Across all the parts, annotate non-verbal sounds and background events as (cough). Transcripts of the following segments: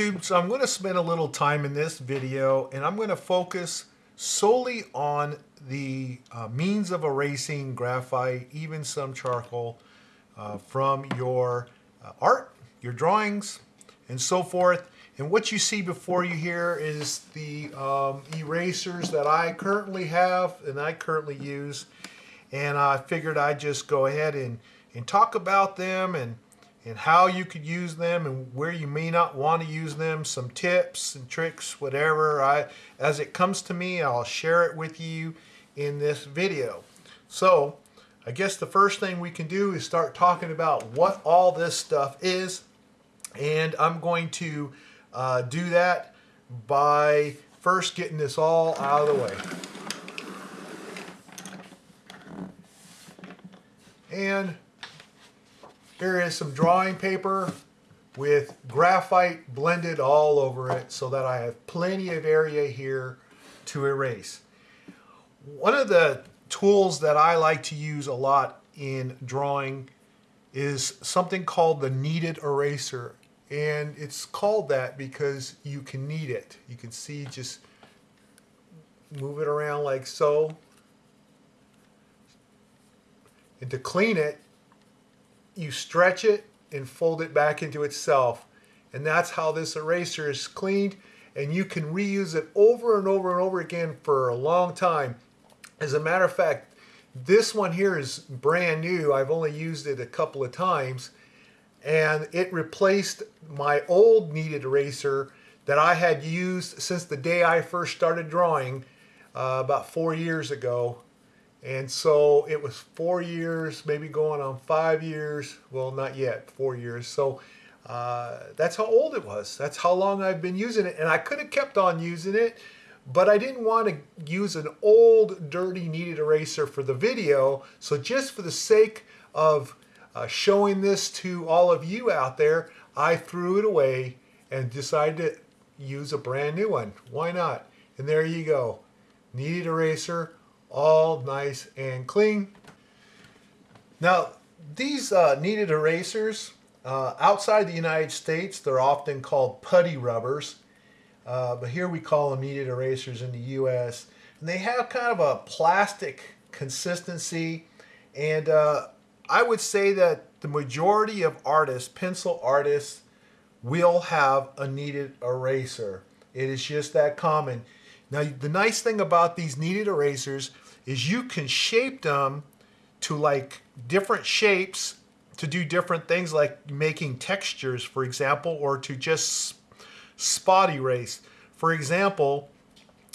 YouTube, so I'm going to spend a little time in this video and I'm going to focus solely on the uh, means of erasing graphite, even some charcoal uh, from your uh, art, your drawings, and so forth. And what you see before you here is the um, erasers that I currently have and I currently use. And I figured I'd just go ahead and, and talk about them and and how you could use them and where you may not want to use them, some tips and tricks, whatever. I, as it comes to me, I'll share it with you in this video. So I guess the first thing we can do is start talking about what all this stuff is. And I'm going to uh, do that by first getting this all out of the way. And here is some drawing paper with graphite blended all over it so that I have plenty of area here to erase. One of the tools that I like to use a lot in drawing is something called the kneaded eraser. And it's called that because you can knead it. You can see just move it around like so. And to clean it, you stretch it and fold it back into itself. And that's how this eraser is cleaned and you can reuse it over and over and over again for a long time. As a matter of fact, this one here is brand new. I've only used it a couple of times and it replaced my old kneaded eraser that I had used since the day I first started drawing uh, about four years ago and so it was four years, maybe going on five years. Well, not yet, four years. So uh, that's how old it was. That's how long I've been using it. And I could have kept on using it, but I didn't want to use an old, dirty, kneaded eraser for the video. So just for the sake of uh, showing this to all of you out there, I threw it away and decided to use a brand new one. Why not? And there you go. Kneaded eraser all nice and clean. Now, these uh, kneaded erasers, uh, outside the United States, they're often called putty rubbers. Uh, but here we call them kneaded erasers in the U.S. And they have kind of a plastic consistency. And uh, I would say that the majority of artists, pencil artists, will have a kneaded eraser. It is just that common. Now, the nice thing about these kneaded erasers is you can shape them to like different shapes to do different things like making textures, for example, or to just spot erase. For example,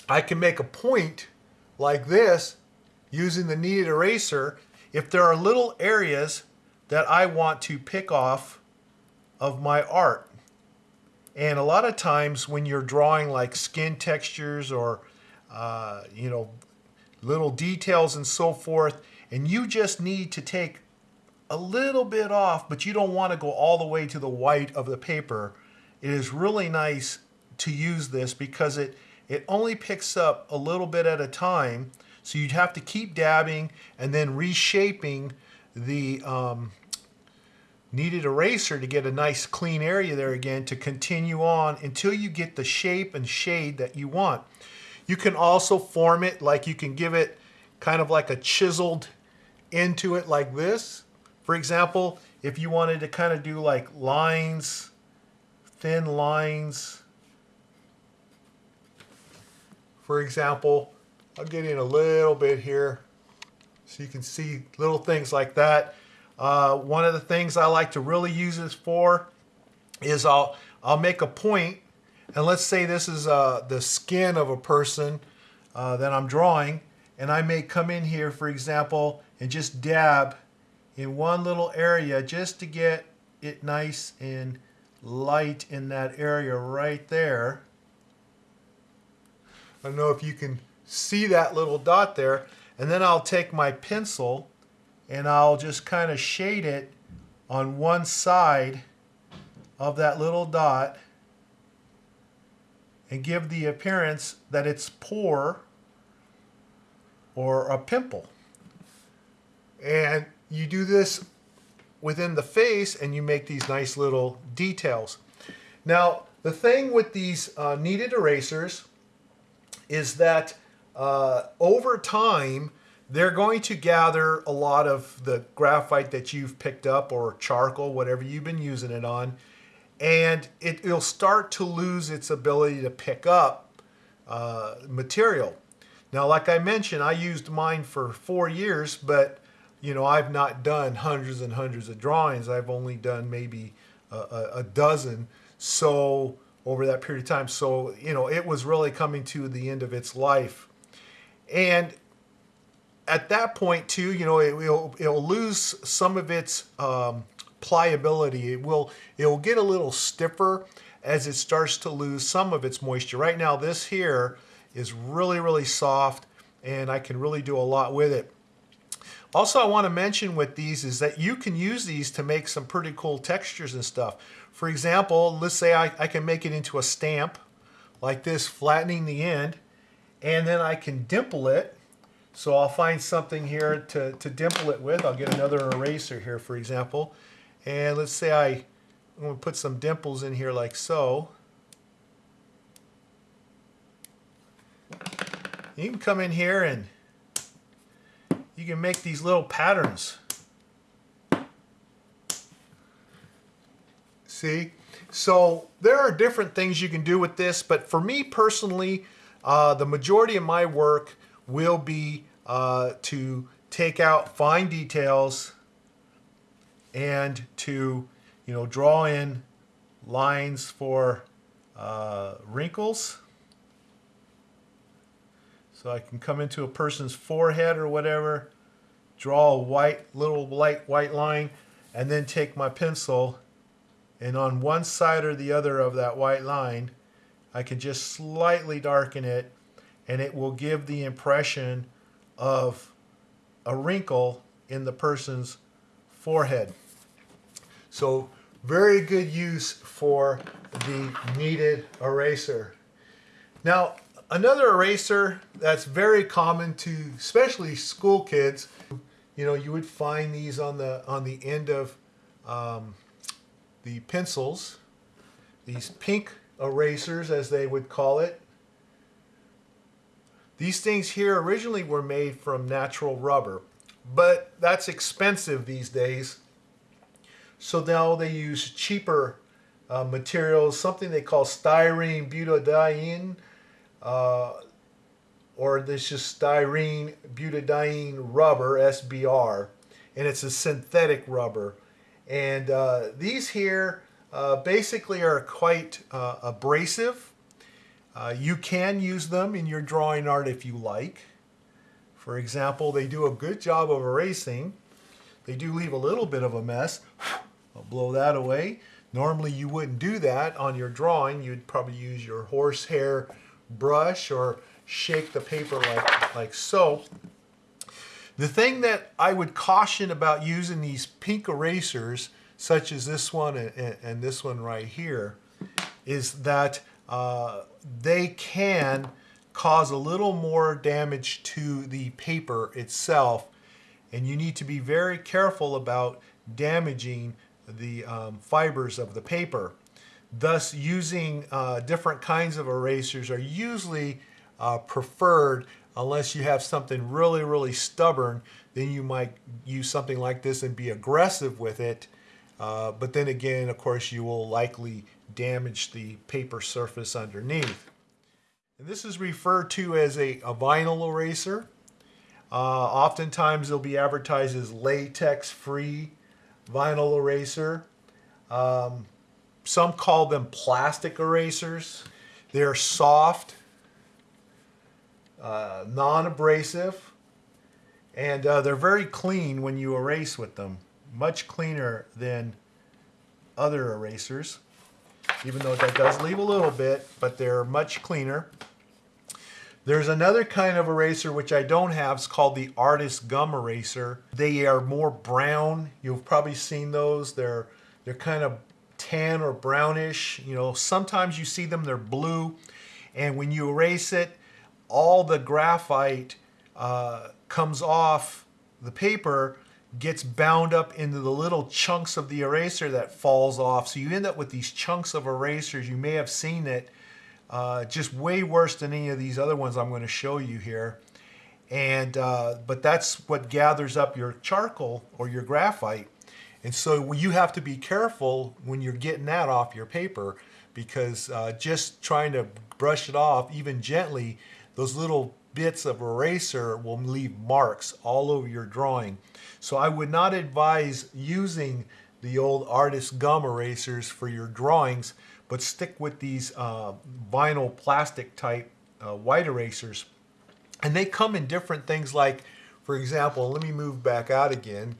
I can make a point like this using the kneaded eraser if there are little areas that I want to pick off of my art. And a lot of times when you're drawing like skin textures or, uh, you know, little details and so forth, and you just need to take a little bit off, but you don't want to go all the way to the white of the paper, it is really nice to use this because it, it only picks up a little bit at a time. So you'd have to keep dabbing and then reshaping the um, kneaded eraser to get a nice clean area there again to continue on until you get the shape and shade that you want. You can also form it like you can give it kind of like a chiseled into it like this. For example, if you wanted to kind of do like lines, thin lines. For example, I'll get in a little bit here so you can see little things like that. Uh, one of the things I like to really use this for is I'll, I'll make a point and let's say this is uh, the skin of a person uh, that I'm drawing and I may come in here for example and just dab in one little area just to get it nice and light in that area right there. I don't know if you can see that little dot there and then I'll take my pencil and I'll just kind of shade it on one side of that little dot and give the appearance that it's pore or a pimple. And you do this within the face and you make these nice little details. Now, the thing with these uh, kneaded erasers is that uh, over time, they're going to gather a lot of the graphite that you've picked up or charcoal, whatever you've been using it on, and it, will start to lose its ability to pick up uh, material. Now, like I mentioned, I used mine for four years, but you know, I've not done hundreds and hundreds of drawings. I've only done maybe a, a, a dozen. So over that period of time, so you know, it was really coming to the end of its life, and at that point too, you know, it will it'll lose some of its um, pliability. It will it will get a little stiffer as it starts to lose some of its moisture. Right now, this here is really really soft, and I can really do a lot with it. Also, I want to mention with these is that you can use these to make some pretty cool textures and stuff. For example, let's say I, I can make it into a stamp like this, flattening the end, and then I can dimple it. So I'll find something here to, to dimple it with. I'll get another eraser here, for example. And let's say I, I'm going to put some dimples in here like so. You can come in here and you can make these little patterns. See? So there are different things you can do with this, but for me personally, uh, the majority of my work will be uh, to take out fine details and to you know draw in lines for uh, wrinkles. So I can come into a person's forehead or whatever, draw a white, little light white line, and then take my pencil and on one side or the other of that white line, I can just slightly darken it and it will give the impression of a wrinkle in the person's forehead. So very good use for the kneaded eraser. Now, Another eraser that's very common to especially school kids, you know, you would find these on the on the end of um, the pencils, these pink erasers as they would call it. These things here originally were made from natural rubber, but that's expensive these days. So now they use cheaper uh, materials, something they call styrene butadiene uh, or this is styrene butadiene rubber, SBR, and it's a synthetic rubber. And uh, these here uh, basically are quite uh, abrasive. Uh, you can use them in your drawing art if you like. For example, they do a good job of erasing. They do leave a little bit of a mess. (sighs) I'll blow that away. Normally you wouldn't do that on your drawing. You'd probably use your horsehair brush or shake the paper like, like so. The thing that I would caution about using these pink erasers, such as this one and, and this one right here, is that uh, they can cause a little more damage to the paper itself and you need to be very careful about damaging the um, fibers of the paper. Thus, using uh, different kinds of erasers are usually uh, preferred unless you have something really, really stubborn. Then you might use something like this and be aggressive with it. Uh, but then again, of course, you will likely damage the paper surface underneath. And this is referred to as a, a vinyl eraser. Uh, oftentimes, they'll be advertised as latex-free vinyl eraser. Um, some call them plastic erasers. They're soft, uh, non-abrasive, and uh, they're very clean when you erase with them. Much cleaner than other erasers, even though that does leave a little bit, but they're much cleaner. There's another kind of eraser which I don't have. It's called the Artist Gum Eraser. They are more brown. You've probably seen those. They're they're kind of tan or brownish. You know, sometimes you see them, they're blue. And when you erase it, all the graphite uh, comes off the paper, gets bound up into the little chunks of the eraser that falls off. So you end up with these chunks of erasers. You may have seen it uh, just way worse than any of these other ones I'm going to show you here. And uh, but that's what gathers up your charcoal or your graphite. And so you have to be careful when you're getting that off your paper because uh, just trying to brush it off even gently, those little bits of eraser will leave marks all over your drawing. So I would not advise using the old artist gum erasers for your drawings, but stick with these uh, vinyl plastic type uh, white erasers. And they come in different things like, for example, let me move back out again.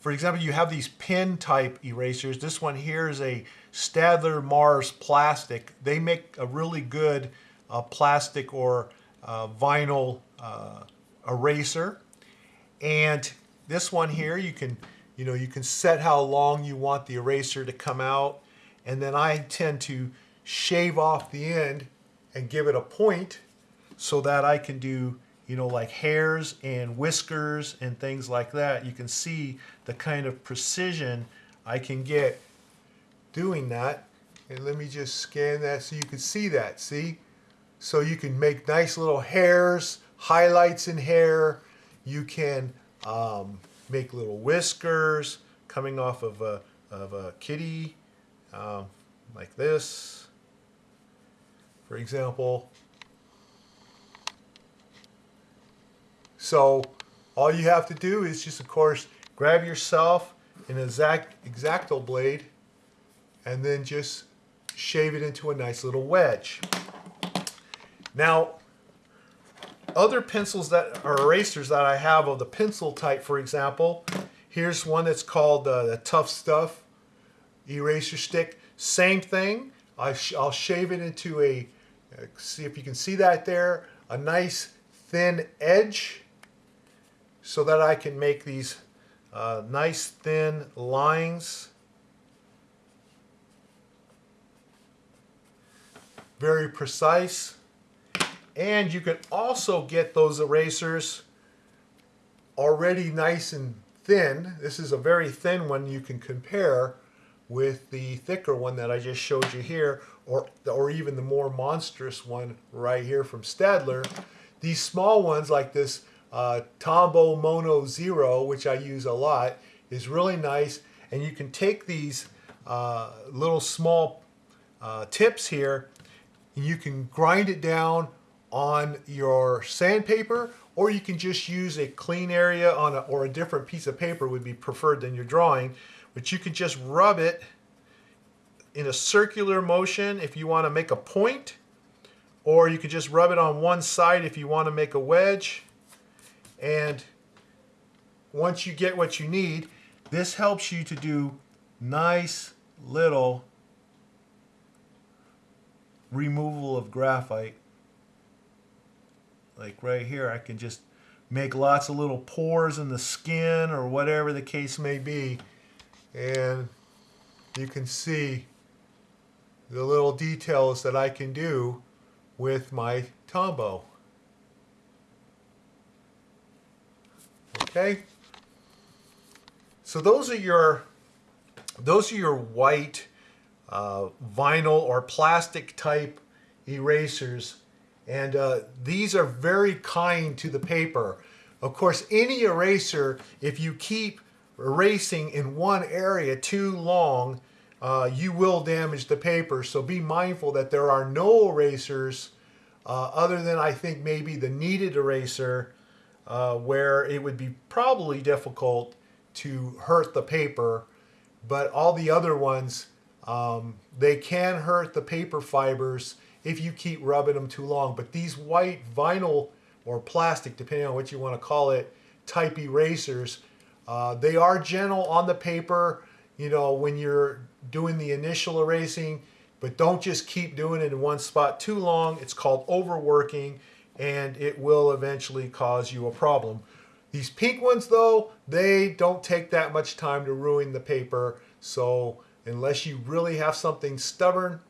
For example, you have these pen type erasers. This one here is a Staedtler Mars plastic. They make a really good uh, plastic or vinyl uh, eraser. And this one here, you can, you know, you can set how long you want the eraser to come out. And then I tend to shave off the end and give it a point so that I can do, you know, like hairs and whiskers and things like that. You can see the kind of precision I can get doing that. And let me just scan that so you can see that, see? So you can make nice little hairs, highlights in hair. You can um, make little whiskers coming off of a, of a kitty um, like this. For example, So all you have to do is just, of course, grab yourself an exact X-Acto blade and then just shave it into a nice little wedge. Now, other pencils that are erasers that I have of the pencil type, for example, here's one that's called uh, the Tough Stuff eraser stick. Same thing. I will shave it into a, uh, see if you can see that there, a nice thin edge so that I can make these uh, nice thin lines. Very precise. And you can also get those erasers already nice and thin. This is a very thin one you can compare with the thicker one that I just showed you here or, or even the more monstrous one right here from Staedtler. These small ones like this uh, Tombow Mono Zero, which I use a lot, is really nice. And you can take these uh, little small uh, tips here and you can grind it down on your sandpaper or you can just use a clean area on a, or a different piece of paper would be preferred than your drawing. But you can just rub it in a circular motion if you want to make a point or you can just rub it on one side if you want to make a wedge and once you get what you need, this helps you to do nice little removal of graphite. Like right here, I can just make lots of little pores in the skin or whatever the case may be. And you can see the little details that I can do with my Tombow. Okay? So those are your those are your white uh, vinyl or plastic type erasers and uh, these are very kind to the paper. Of course, any eraser, if you keep erasing in one area too long, uh, you will damage the paper. So be mindful that there are no erasers uh, other than I think maybe the kneaded eraser uh, where it would be probably difficult to hurt the paper, but all the other ones, um, they can hurt the paper fibers if you keep rubbing them too long. But these white vinyl or plastic, depending on what you want to call it, type erasers, uh, they are gentle on the paper, you know, when you're doing the initial erasing, but don't just keep doing it in one spot too long. It's called overworking and it will eventually cause you a problem. These pink ones though, they don't take that much time to ruin the paper. So unless you really have something stubborn,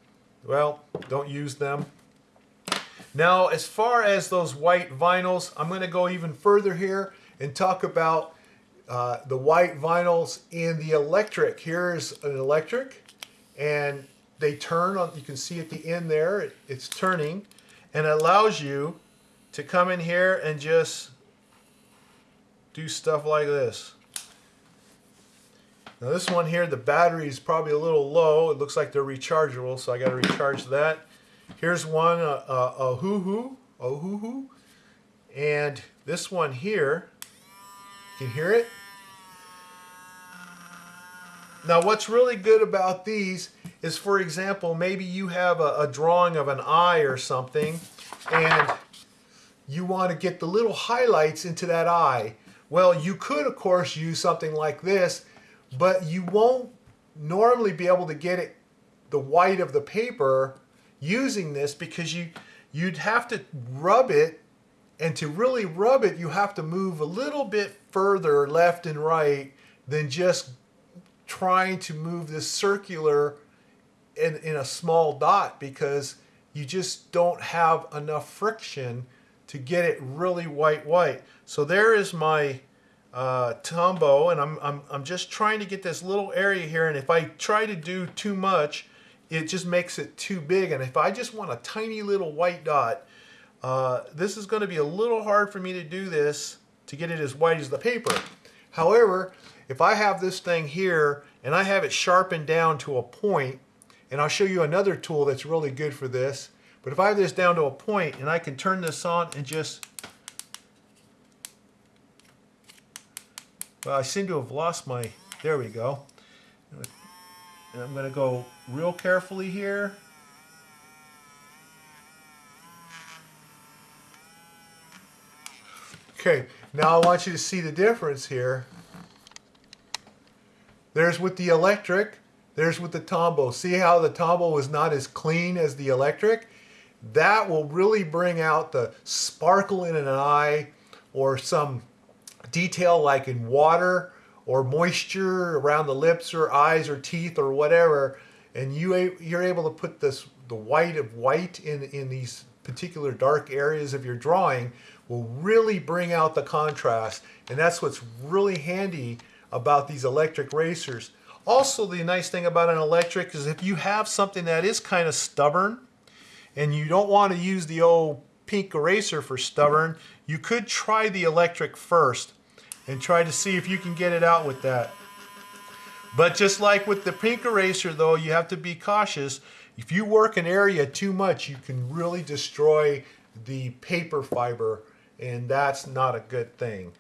well, don't use them. Now, as far as those white vinyls, I'm gonna go even further here and talk about uh, the white vinyls in the electric. Here's an electric and they turn on, you can see at the end there, it, it's turning and it allows you to come in here and just do stuff like this. Now this one here, the battery is probably a little low. It looks like they're rechargeable, so I got to recharge that. Here's one, uh, uh, a hoo hoo, a hoo hoo, and this one here, can you can hear it. Now what's really good about these is, for example, maybe you have a, a drawing of an eye or something, and you want to get the little highlights into that eye. Well, you could, of course, use something like this, but you won't normally be able to get it the white of the paper using this because you you'd have to rub it and to really rub it you have to move a little bit further left and right than just trying to move this circular in, in a small dot because you just don't have enough friction to get it really white white. So there is my uh, and I'm, I'm, I'm just trying to get this little area here and if I try to do too much it just makes it too big and if I just want a tiny little white dot uh, this is going to be a little hard for me to do this to get it as white as the paper. However, if I have this thing here and I have it sharpened down to a point, and I'll show you another tool that's really good for this, but if I have this down to a point and I can turn this on and just, well, I seem to have lost my, there we go. And I'm going to go real carefully here. Okay, now I want you to see the difference here. There's with the electric, there's with the Tombow. See how the Tombow was not as clean as the electric? That will really bring out the sparkle in an eye or some detail like in water or moisture around the lips or eyes or teeth or whatever. And you, you're able to put this the white of white in, in these particular dark areas of your drawing will really bring out the contrast. And that's what's really handy about these electric racers. Also, the nice thing about an electric is if you have something that is kind of stubborn and you don't want to use the old pink eraser for stubborn, you could try the electric first and try to see if you can get it out with that. But just like with the pink eraser though, you have to be cautious. If you work an area too much, you can really destroy the paper fiber and that's not a good thing.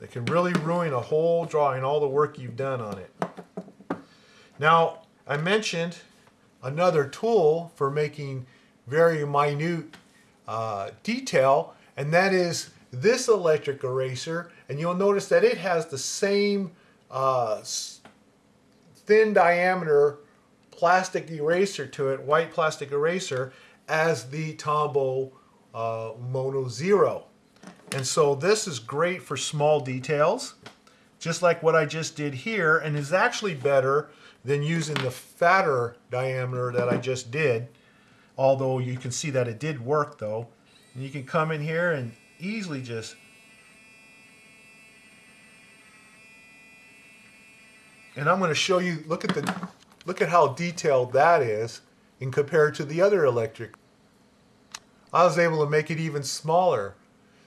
It can really ruin a whole drawing, all the work you've done on it. Now, I mentioned another tool for making very minute uh, detail, and that is this electric eraser. And you'll notice that it has the same uh, thin diameter plastic eraser to it, white plastic eraser, as the Tombow uh, Mono Zero. And so this is great for small details, just like what I just did here, and is actually better than using the fatter diameter that I just did, although you can see that it did work though. And you can come in here and easily just and I'm going to show you look at the look at how detailed that is in compared to the other electric I was able to make it even smaller.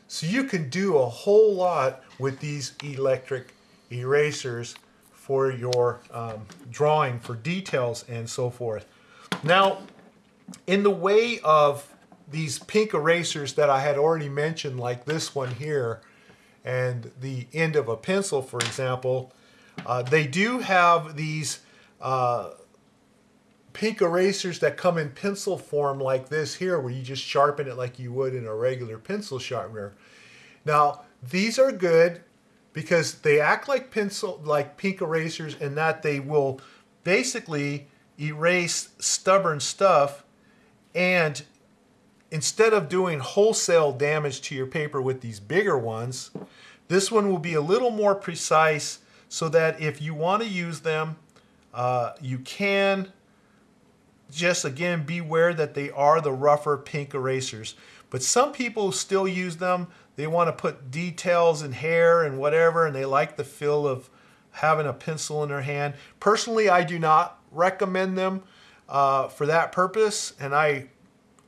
So you can do a whole lot with these electric erasers for your um, drawing, for details and so forth. Now, in the way of these pink erasers that I had already mentioned, like this one here, and the end of a pencil, for example, uh, they do have these uh, pink erasers that come in pencil form like this here where you just sharpen it like you would in a regular pencil sharpener. Now these are good because they act like pencil like pink erasers in that they will basically erase stubborn stuff and instead of doing wholesale damage to your paper with these bigger ones this one will be a little more precise so that if you want to use them uh, you can just again beware that they are the rougher pink erasers. But some people still use them. They want to put details in hair and whatever, and they like the feel of having a pencil in their hand. Personally, I do not recommend them uh, for that purpose, and I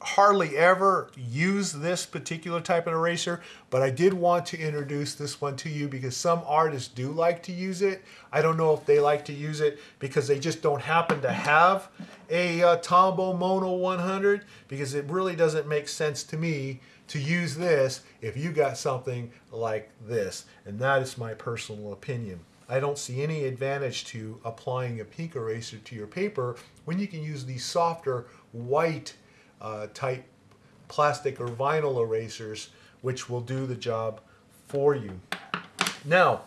hardly ever use this particular type of eraser, but I did want to introduce this one to you because some artists do like to use it. I don't know if they like to use it because they just don't happen to have a uh, Tombow Mono 100 because it really doesn't make sense to me to use this if you got something like this. And that is my personal opinion. I don't see any advantage to applying a pink eraser to your paper when you can use the softer white uh, type plastic or vinyl erasers, which will do the job for you. Now,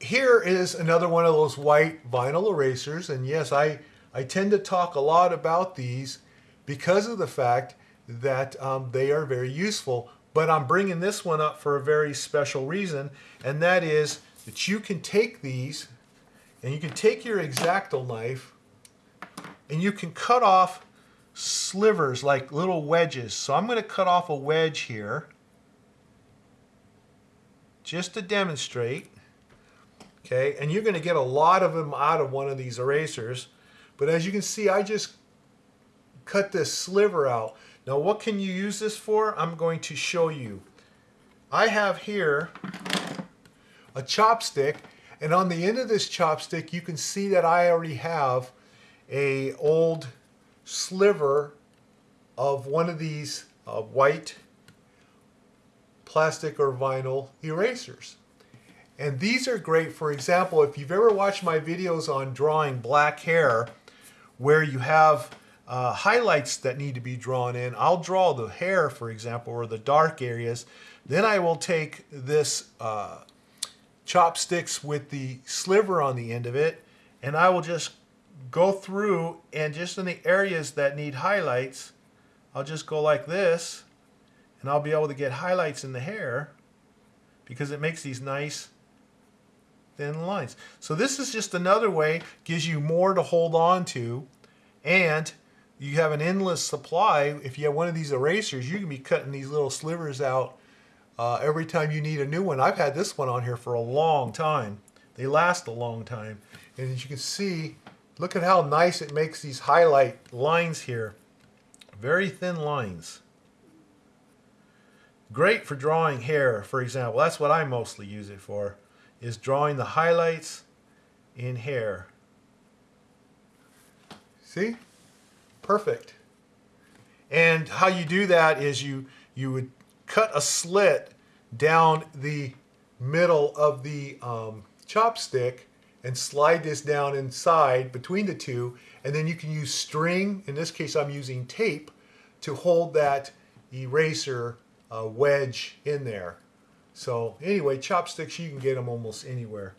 here is another one of those white vinyl erasers, and yes, I, I tend to talk a lot about these because of the fact that um, they are very useful, but I'm bringing this one up for a very special reason, and that is that you can take these and you can take your X-Acto knife and you can cut off slivers, like little wedges. So I'm going to cut off a wedge here just to demonstrate. Okay, and you're going to get a lot of them out of one of these erasers. But as you can see, I just cut this sliver out. Now what can you use this for? I'm going to show you. I have here a chopstick and on the end of this chopstick you can see that I already have a old sliver of one of these uh, white plastic or vinyl erasers. And these are great, for example, if you've ever watched my videos on drawing black hair, where you have uh, highlights that need to be drawn in, I'll draw the hair, for example, or the dark areas. Then I will take this uh, chopsticks with the sliver on the end of it, and I will just go through and just in the areas that need highlights, I'll just go like this and I'll be able to get highlights in the hair because it makes these nice thin lines. So this is just another way, gives you more to hold on to and you have an endless supply. If you have one of these erasers, you can be cutting these little slivers out uh, every time you need a new one. I've had this one on here for a long time. They last a long time. And as you can see, Look at how nice it makes these highlight lines here. Very thin lines. Great for drawing hair, for example. That's what I mostly use it for, is drawing the highlights in hair. See? Perfect. And how you do that is you, you would cut a slit down the middle of the um, chopstick and slide this down inside between the two and then you can use string, in this case I'm using tape, to hold that eraser uh, wedge in there. So anyway, chopsticks, you can get them almost anywhere.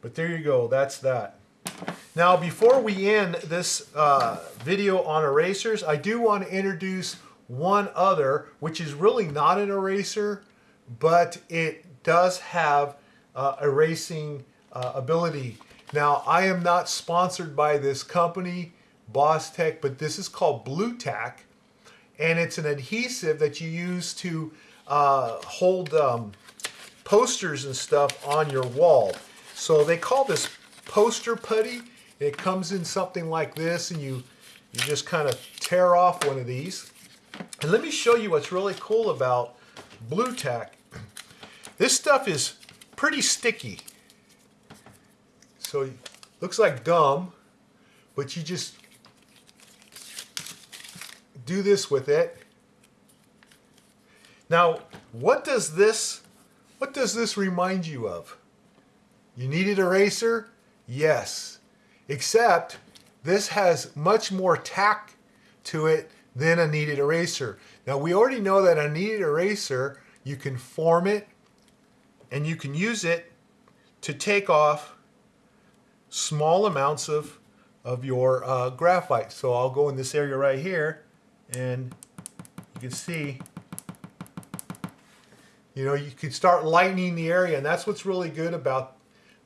But there you go, that's that. Now before we end this uh, video on erasers, I do want to introduce one other, which is really not an eraser, but it does have uh, erasing uh, ability. Now, I am not sponsored by this company, Bostik, but this is called Blu Tack, and it's an adhesive that you use to uh, hold um, posters and stuff on your wall. So they call this poster putty. It comes in something like this, and you, you just kind of tear off one of these. And let me show you what's really cool about Blu Tack. This stuff is pretty sticky. So it looks like dumb, but you just do this with it. Now, what does this what does this remind you of? You kneaded eraser? Yes. Except this has much more tack to it than a kneaded eraser. Now we already know that a kneaded eraser, you can form it and you can use it to take off small amounts of, of your uh, graphite. So I'll go in this area right here and you can see you know you can start lightening the area and that's what's really good about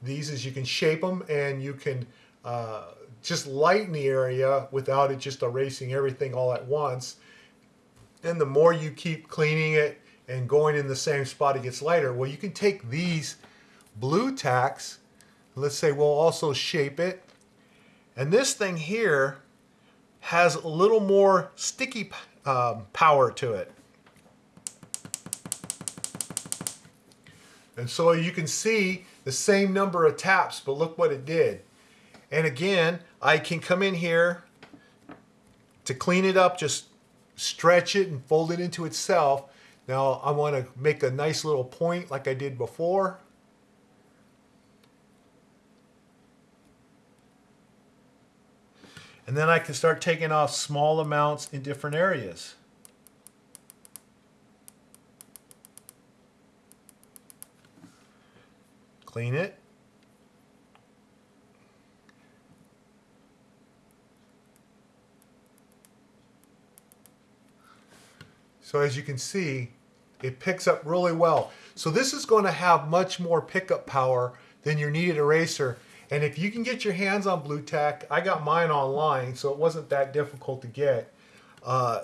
these is you can shape them and you can uh, just lighten the area without it just erasing everything all at once then the more you keep cleaning it and going in the same spot, it gets lighter. Well, you can take these Blu Tacks, let's say we'll also shape it, and this thing here has a little more sticky um, power to it. And so you can see the same number of taps, but look what it did. And again, I can come in here to clean it up, just stretch it and fold it into itself. Now I want to make a nice little point like I did before. And then I can start taking off small amounts in different areas. Clean it. So as you can see, it picks up really well. So this is going to have much more pickup power than your kneaded eraser. And if you can get your hands on Blu Tack, I got mine online, so it wasn't that difficult to get. Uh,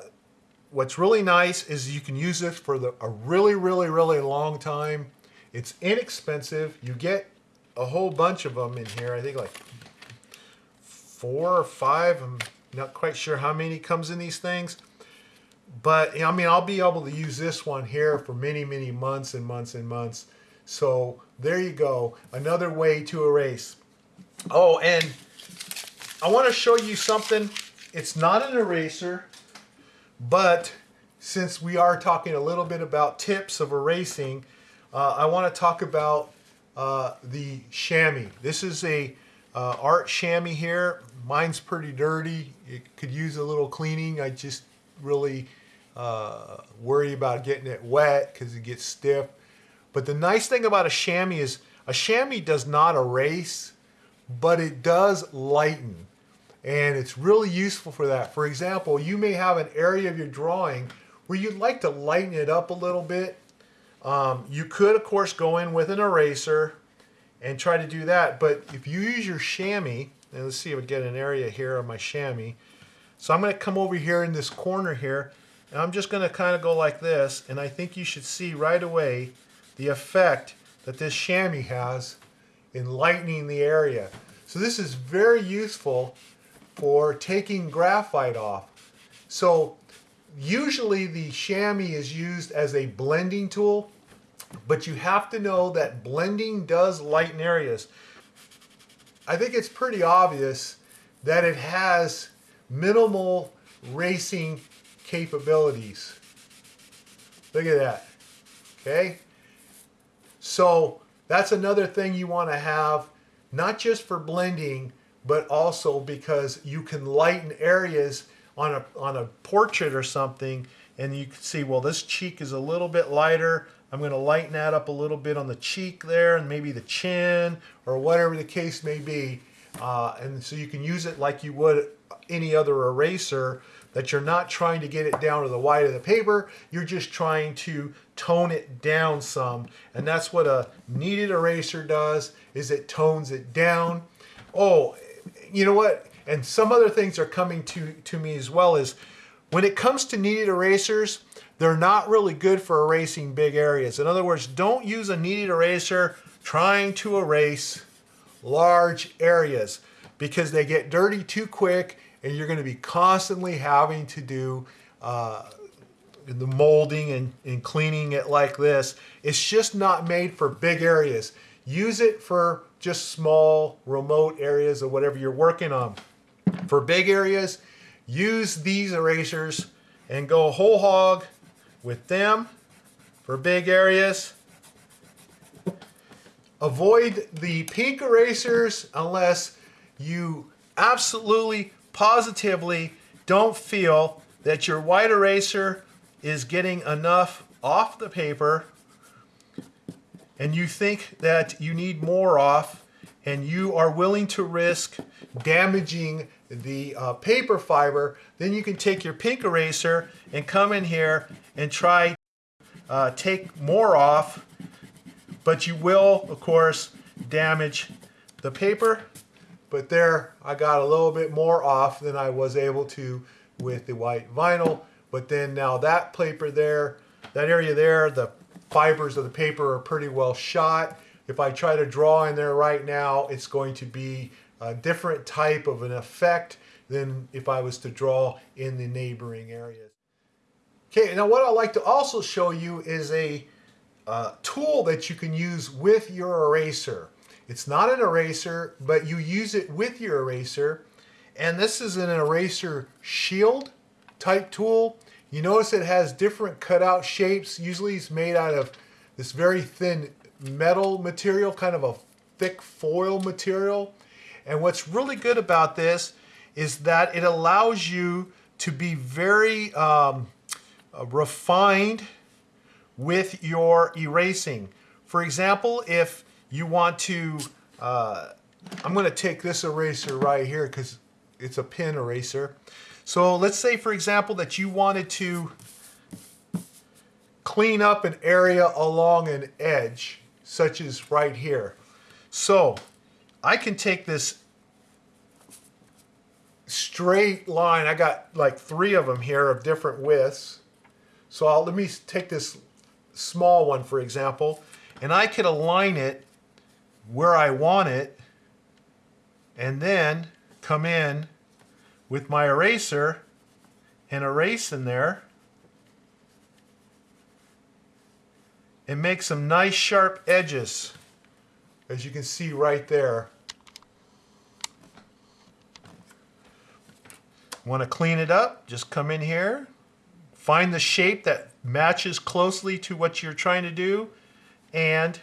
what's really nice is you can use this for the, a really, really, really long time. It's inexpensive. You get a whole bunch of them in here. I think like four or five. I'm not quite sure how many comes in these things. But I mean, I'll be able to use this one here for many, many months and months and months. So there you go. Another way to erase. Oh, and I want to show you something. It's not an eraser, but since we are talking a little bit about tips of erasing, uh, I want to talk about uh, the chamois. This is a uh, art chamois here. Mine's pretty dirty. It could use a little cleaning. I just really uh, worry about getting it wet because it gets stiff. But the nice thing about a chamois is a chamois does not erase, but it does lighten. And it's really useful for that. For example, you may have an area of your drawing where you'd like to lighten it up a little bit. Um, you could, of course, go in with an eraser and try to do that. But if you use your chamois, and let's see if I get an area here on my chamois. So I'm going to come over here in this corner here, and I'm just going to kind of go like this, and I think you should see right away the effect that this chamois has in lightening the area. So this is very useful for taking graphite off. So usually the chamois is used as a blending tool, but you have to know that blending does lighten areas. I think it's pretty obvious that it has minimal racing capabilities. Look at that. Okay? So that's another thing you want to have, not just for blending, but also because you can lighten areas on a, on a portrait or something and you can see, well, this cheek is a little bit lighter. I'm going to lighten that up a little bit on the cheek there and maybe the chin or whatever the case may be. Uh, and so you can use it like you would any other eraser that you're not trying to get it down to the white of the paper. You're just trying to tone it down some. And that's what a kneaded eraser does, is it tones it down. Oh, you know what? And some other things are coming to, to me as well is when it comes to kneaded erasers, they're not really good for erasing big areas. In other words, don't use a kneaded eraser trying to erase large areas because they get dirty too quick and you're going to be constantly having to do uh, the molding and, and cleaning it like this. It's just not made for big areas. Use it for just small remote areas or whatever you're working on. For big areas, use these erasers and go whole hog with them for big areas. Avoid the pink erasers unless you absolutely positively don't feel that your white eraser is getting enough off the paper and you think that you need more off and you are willing to risk damaging the uh, paper fiber, then you can take your pink eraser and come in here and try uh, take more off, but you will, of course, damage the paper but there, I got a little bit more off than I was able to with the white vinyl, but then now that paper there, that area there, the fibers of the paper are pretty well shot. If I try to draw in there right now, it's going to be a different type of an effect than if I was to draw in the neighboring areas. Okay, now what I'd like to also show you is a uh, tool that you can use with your eraser. It's not an eraser, but you use it with your eraser. And this is an eraser shield type tool. You notice it has different cutout shapes. Usually it's made out of this very thin metal material, kind of a thick foil material. And what's really good about this is that it allows you to be very um, uh, refined with your erasing. For example, if you want to, uh, I'm going to take this eraser right here because it's a pin eraser. So let's say, for example, that you wanted to clean up an area along an edge, such as right here. So I can take this straight line. I got like three of them here of different widths. So I'll, let me take this small one, for example, and I could align it where I want it and then come in with my eraser and erase in there and make some nice sharp edges as you can see right there. Want to clean it up? Just come in here, find the shape that matches closely to what you're trying to do, and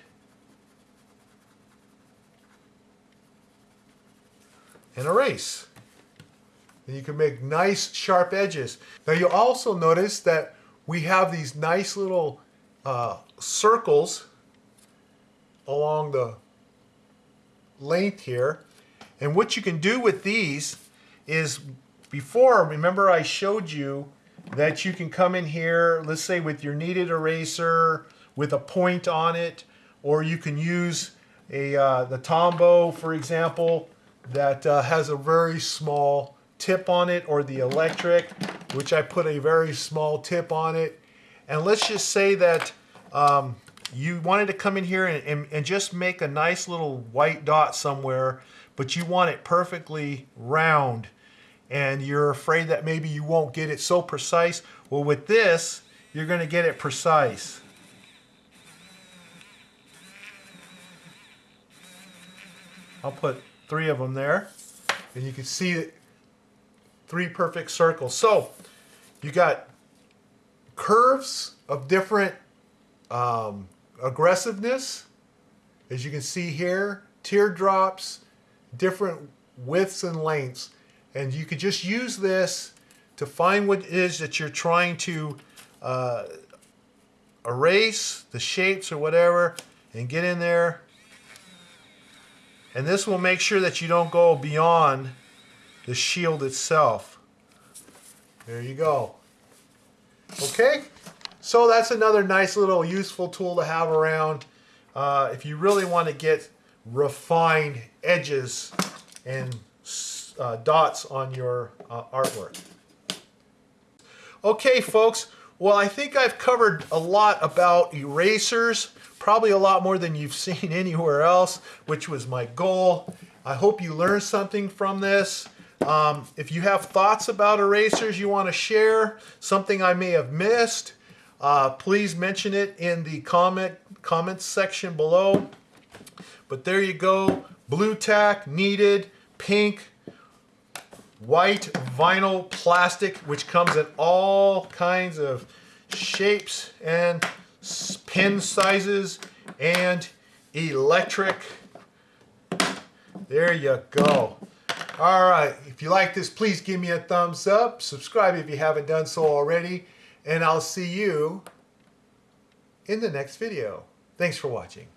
and erase. And you can make nice sharp edges. Now you'll also notice that we have these nice little uh, circles along the length here. And what you can do with these is before, remember I showed you that you can come in here, let's say with your kneaded eraser with a point on it, or you can use a uh, the Tombow, for example, that uh, has a very small tip on it or the electric, which I put a very small tip on it. And let's just say that um, you wanted to come in here and, and, and just make a nice little white dot somewhere, but you want it perfectly round and you're afraid that maybe you won't get it so precise. Well, with this, you're going to get it precise. I'll put three of them there. And you can see three perfect circles. So you got curves of different um, aggressiveness, as you can see here, teardrops, different widths and lengths. And you could just use this to find what it is that you're trying to uh, erase, the shapes or whatever, and get in there and this will make sure that you don't go beyond the shield itself. There you go. Okay, so that's another nice little useful tool to have around uh, if you really want to get refined edges and uh, dots on your uh, artwork. Okay, folks, well, I think I've covered a lot about erasers probably a lot more than you've (laughs) seen anywhere else, which was my goal. I hope you learned something from this. Um, if you have thoughts about erasers you want to share, something I may have missed, uh, please mention it in the comment comments section below. But there you go, Blu Tack, kneaded, pink, white vinyl plastic, which comes in all kinds of shapes and pin sizes, and electric. There you go. All right, if you like this, please give me a thumbs up. Subscribe if you haven't done so already. And I'll see you in the next video. Thanks for watching.